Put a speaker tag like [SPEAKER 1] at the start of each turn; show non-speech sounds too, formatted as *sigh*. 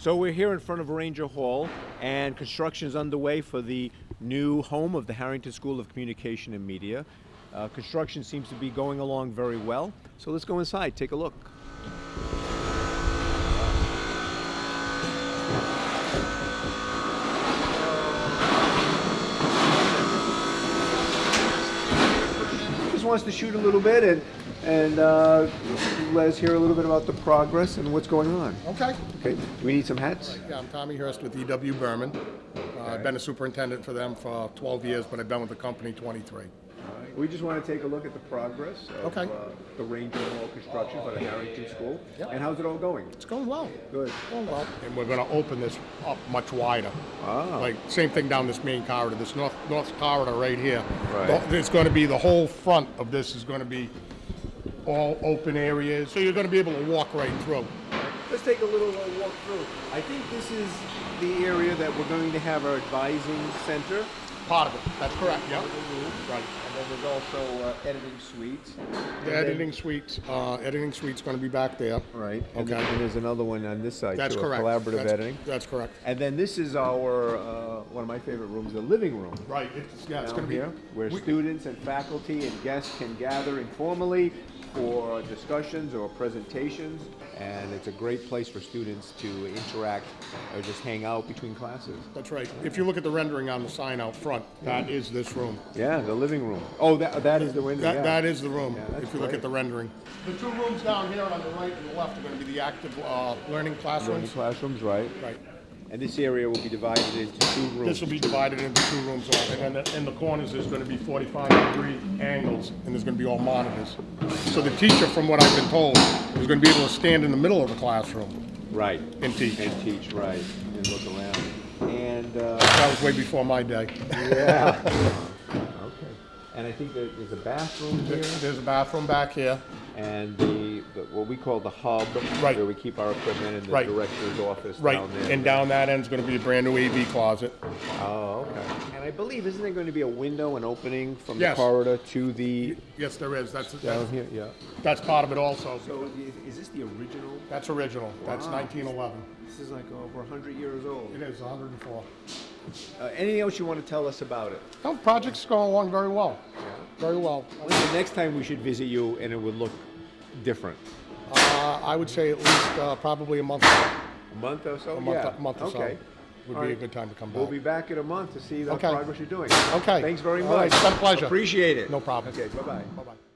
[SPEAKER 1] So we're here in front of Ranger Hall, and construction is underway for the new home of the Harrington School of Communication and Media. Uh, construction seems to be going along very well, so let's go inside, take a look. Just wants to shoot a little bit and and uh, let us hear a little bit about the progress and what's going on.
[SPEAKER 2] Okay.
[SPEAKER 1] Okay, do we need some hats?
[SPEAKER 2] Yeah, I'm Tommy Hurst with E.W. Burman. Uh, I've been a superintendent for them for 12 years, but I've been with the company 23.
[SPEAKER 1] We just want to take a look at the progress of
[SPEAKER 2] Okay.
[SPEAKER 1] uh, the Ranger Hall construction for the Harrington School.
[SPEAKER 2] Yep.
[SPEAKER 1] And how's it all going?
[SPEAKER 2] It's going well.
[SPEAKER 1] Good.
[SPEAKER 2] Going well. And we're going to open this up much wider.
[SPEAKER 1] Ah.
[SPEAKER 2] Like, same thing down this main corridor, this north, north corridor right here.
[SPEAKER 1] Right.
[SPEAKER 2] The- It's going to be, the whole front of this is going to be all open areas, so you're going to be able to walk right through.
[SPEAKER 1] Let's take a little uh, walk through. I think this is the area that we're going to have our advising center.
[SPEAKER 2] Part of it, that's correct, yeah. Right.
[SPEAKER 1] And then there's also uh, editing suites.
[SPEAKER 2] The editing suite, uh, editing suite's going to be back there.
[SPEAKER 1] Right. And
[SPEAKER 2] Okay.
[SPEAKER 1] then and there's another one on this side
[SPEAKER 2] That's
[SPEAKER 1] too,
[SPEAKER 2] correct.
[SPEAKER 1] collaborative
[SPEAKER 2] That's-
[SPEAKER 1] editing.
[SPEAKER 2] That's correct.
[SPEAKER 1] And then this is our, uh, one of my favorite rooms, the living room.
[SPEAKER 2] Right, it's, yeah, it's gonna be.
[SPEAKER 1] where
[SPEAKER 2] we-
[SPEAKER 1] students and faculty and guests can gather informally for discussions or presentations, and it's a great place for students to interact or just hang out between classes.
[SPEAKER 2] That's right. If you look at the rendering on the sign out front, that is this room.
[SPEAKER 1] Yeah, the living room. Oh, that, that is the window,
[SPEAKER 2] That,
[SPEAKER 1] yeah.
[SPEAKER 2] that is the room,
[SPEAKER 1] Yeah,
[SPEAKER 2] if you look at the rendering. The two rooms down here on the right and the left are gonna be the active, uh, learning
[SPEAKER 1] Learning
[SPEAKER 2] classrooms.
[SPEAKER 1] classrooms, right.
[SPEAKER 2] Right.
[SPEAKER 1] And this area will be divided into two rooms.
[SPEAKER 2] This will be divided into two rooms, uh, and then in the corners, there's gonna be forty-five degree angles, and there's gonna be all monitors. So the teacher, from what I've been told, is gonna be able to stand in the middle of the classroom
[SPEAKER 1] Right.
[SPEAKER 2] and teach.
[SPEAKER 1] And teach, right, and look around. And, uh,
[SPEAKER 2] That was way before my day.
[SPEAKER 1] yeah. *laughs* Okay. And I think that there's a bathroom here.
[SPEAKER 2] There's a bathroom back here.
[SPEAKER 1] and the, the what we call the hub,
[SPEAKER 2] Right.
[SPEAKER 1] where we keep our equipment, and the
[SPEAKER 2] Right.
[SPEAKER 1] director's office
[SPEAKER 2] Right,
[SPEAKER 1] down there.
[SPEAKER 2] and down that end is gonna be a brand new AV closet.
[SPEAKER 1] Oh, okay. And I believe isn't there going to be a window, an opening from
[SPEAKER 2] Yes.
[SPEAKER 1] the corridor to the
[SPEAKER 2] Yes, there is, that's,
[SPEAKER 1] down
[SPEAKER 2] that's,
[SPEAKER 1] here? Yeah.
[SPEAKER 2] that's part of it also.
[SPEAKER 1] So is, is this the original?
[SPEAKER 2] That's original, that's nineteen eleven.
[SPEAKER 1] This is like over 100 years old.
[SPEAKER 2] It is hundred and four.
[SPEAKER 1] Uh, anything else you want to tell us about it?
[SPEAKER 2] No, project's going along very well, very well.
[SPEAKER 1] When's the next time we should visit you and it would look different?
[SPEAKER 2] Uh, I would say at least, uh, probably a month, a
[SPEAKER 1] A month or so?
[SPEAKER 2] month,
[SPEAKER 1] yeah.
[SPEAKER 2] a month or so
[SPEAKER 1] Okay.
[SPEAKER 2] would
[SPEAKER 1] All
[SPEAKER 2] be a good time to come back.
[SPEAKER 1] We'll be back in a month to see the
[SPEAKER 2] Okay.
[SPEAKER 1] progress you're doing.
[SPEAKER 2] Okay.
[SPEAKER 1] Thanks very
[SPEAKER 2] All
[SPEAKER 1] much.
[SPEAKER 2] right, it's been a pleasure.
[SPEAKER 1] Appreciate it.
[SPEAKER 2] No problem.
[SPEAKER 1] Okay, bye-bye.
[SPEAKER 2] Bye-bye.